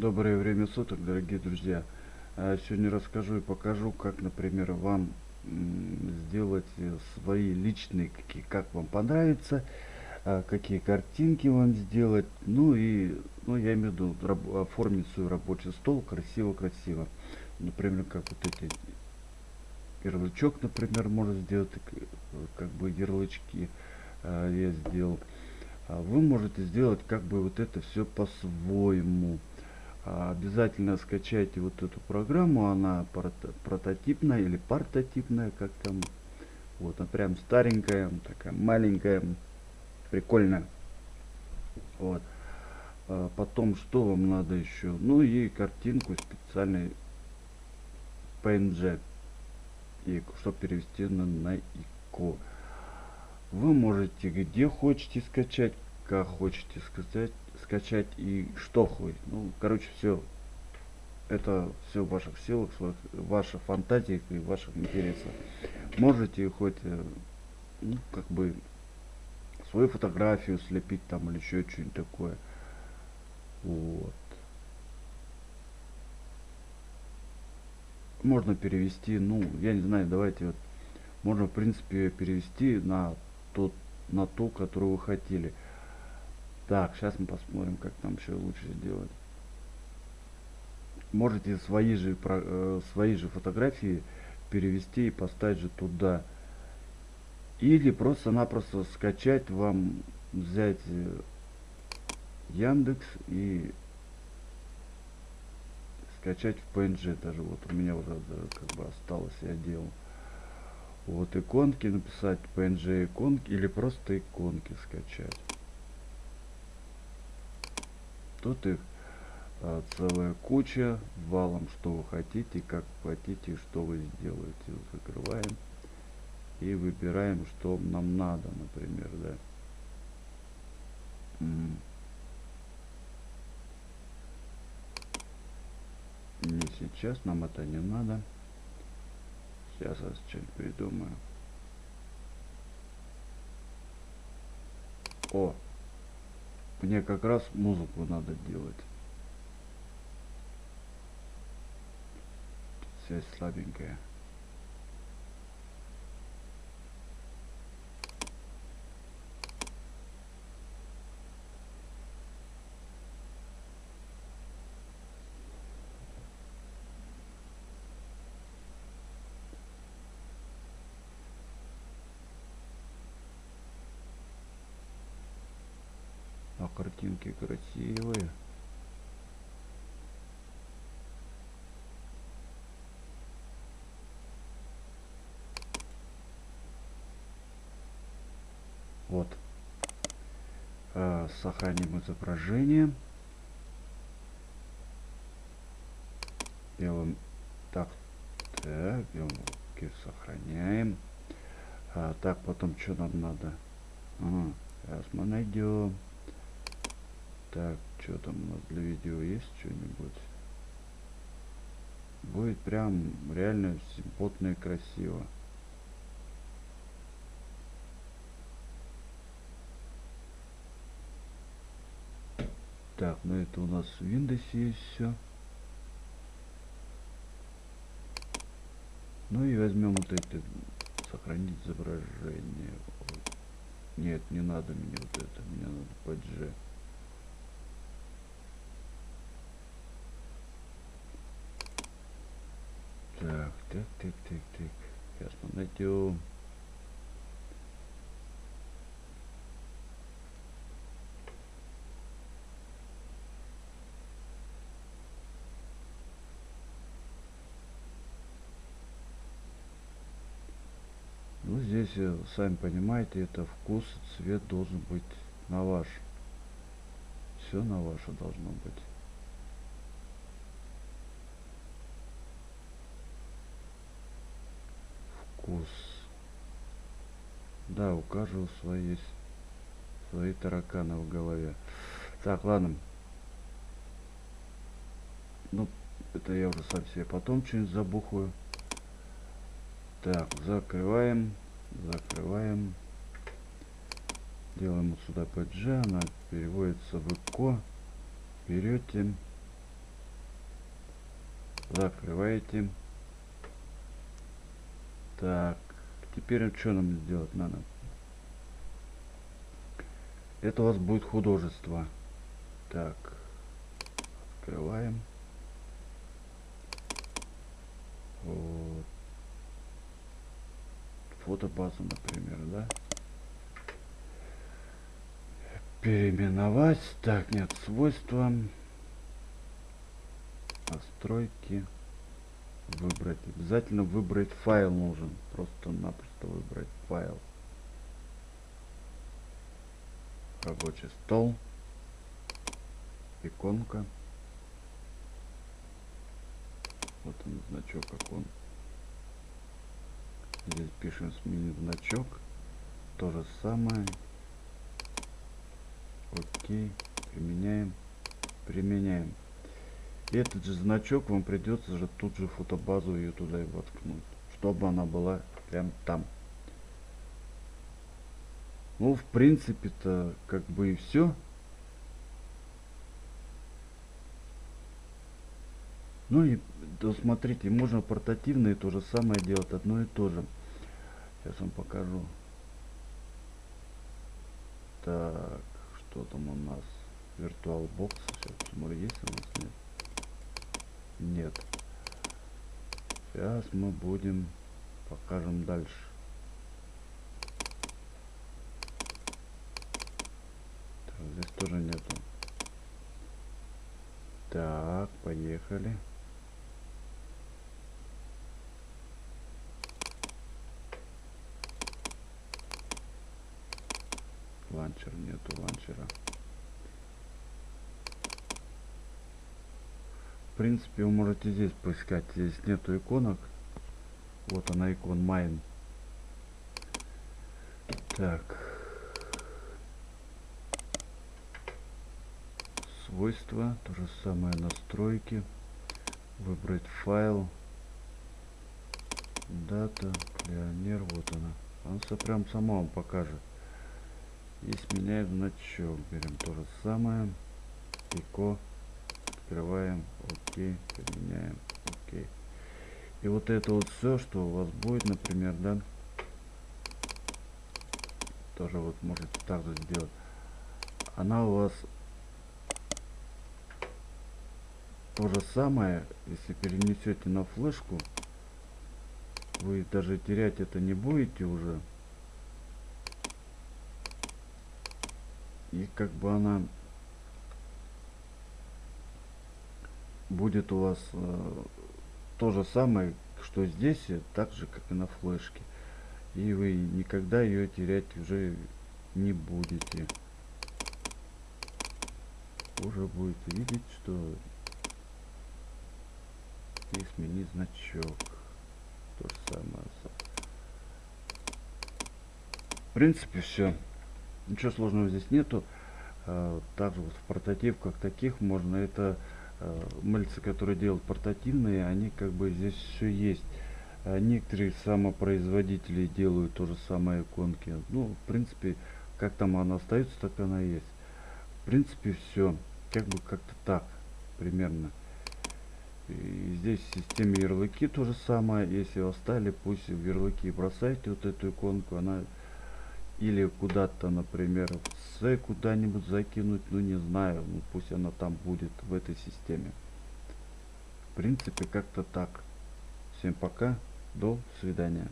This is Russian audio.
Доброе время суток, дорогие друзья. А, сегодня расскажу и покажу, как, например, вам сделать э, свои личные, какие, как вам понравится, а, какие картинки вам сделать. Ну и, ну я имею в виду, оформить свой рабочий стол красиво-красиво. Например, как вот эти ярлычок, например, можно сделать, как бы ярлычки а, я сделал. Вы можете сделать как бы вот это все по-своему. Обязательно скачайте вот эту программу она прототипная или прототипная как там вот она прям старенькая такая маленькая прикольная. Вот. А потом что вам надо еще ну и картинку специальной png и чтобы перевести на, на ико. Вы можете где хочете скачать как хочете сказать скачать и что хоть. Ну, короче, все. Это все в ваших силах, в ваших фантазиях и ваших интересах. Можете хоть, э, ну, как бы, свою фотографию слепить там или еще что-нибудь такое. Вот. Можно перевести, ну, я не знаю, давайте вот, можно в принципе перевести на тот, на ту, которую вы хотели. Так, сейчас мы посмотрим, как там еще лучше сделать. Можете свои же, э, свои же фотографии перевести и поставить же туда. Или просто-напросто скачать вам, взять э, Яндекс и скачать в PNG даже. Вот у меня уже как бы осталось, я делал. Вот иконки написать PNG иконки или просто иконки скачать. Тут их а, целая куча, валом, что вы хотите, как хотите, что вы сделаете. Закрываем и выбираем, что нам надо, например, да. Не сейчас, нам это не надо. Сейчас я что-нибудь придумаю. О, мне как раз музыку надо делать. Связь слабенькая. А картинки красивые. Вот. А, сохраним изображение. Делаем так. Так, делаем сохраняем. А, так, потом что нам надо? А, сейчас мы найдем. Так, что там у нас для видео есть что-нибудь? Будет прям реально симпотно и красиво. Так, ну это у нас в Windows есть все. Ну и возьмем вот это, сохранить изображение. Нет, не надо мне вот это, мне надо. Так, так, так, так, так. Сейчас мы найдем. Ну здесь, э, сами понимаете, это вкус, цвет должен быть на ваш. Все на ваше должно быть. Вкус. Да, у каждого свои есть свои тараканы в голове. Так, ладно. Ну, это я уже сам себе потом что-нибудь забухаю. Так, закрываем. Закрываем. Делаем вот сюда PG. Она переводится в ЭКО. Берете. закрываете так теперь что нам сделать надо? Это у вас будет художество. Так открываем. Вот. фотобазу например да? Переименовать. Так нет свойства. Настройки выбрать обязательно выбрать файл нужен просто-напросто выбрать файл. Рабочий стол иконка. Вот он значок окон здесь пишем сменить значок. То же самое. Окей применяем. Применяем этот же значок вам придется же тут же фотобазу ее туда и воткнуть чтобы она была прям там. Ну в принципе то как бы и все ну и то смотрите можно портативные то же самое делать одно и то же. Сейчас вам покажу. Так что там у нас? VirtualBox сейчас посмотрю есть у нас? Нет нет. Сейчас мы будем покажем дальше. Так, здесь тоже нету. Так, поехали. Ланчер нету ланчера. Принципе, вы можете здесь поискать. Здесь нету иконок. Вот она икон Mine. Так. Свойства. То же самое настройки. Выбрать файл. Дата. Пионер. Вот она. Она прям сама вам покажет. И сменяет значок. Берем то же самое. Ико открываем окей поменяем окей. И вот это вот все что у вас будет например да тоже вот можете так же сделать. Она у вас то же самое если перенесете на флешку вы даже терять это не будете уже. И как бы она будет у вас э, то же самое, что здесь, так же, как и на флешке. И вы никогда ее терять уже не будете. Уже будете видеть, что и сменить значок. То же самое. В принципе, все. Ничего сложного здесь нету. Также вот в портативках таких можно это Э, мыльцы, которые делают портативные, они как бы здесь все есть. А некоторые самопроизводители делают то же самое иконки. Ну, в принципе, как там она остается, так она есть. В принципе, все. Как бы как-то так, примерно. И здесь в системе ярлыки то же самое. Если оставили, пусть в ярлыки бросайте вот эту иконку. Она или куда-то, например, C куда-нибудь закинуть, ну не знаю, ну пусть она там будет в этой системе. В принципе, как-то так. Всем пока, до свидания.